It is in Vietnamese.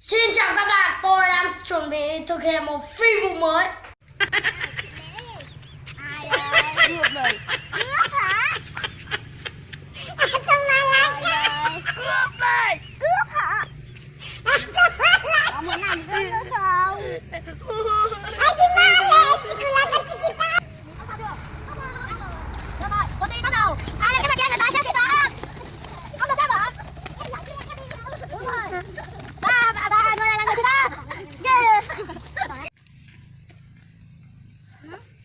Xin chào các bạn, tôi đang chuẩn bị thực hiện một phi vụ mới Ai ơi? Nước rồi. Nước hả? Sao mà lại Cướp rồi. Cướp hả? Có muốn làm cướp nữa không? huh?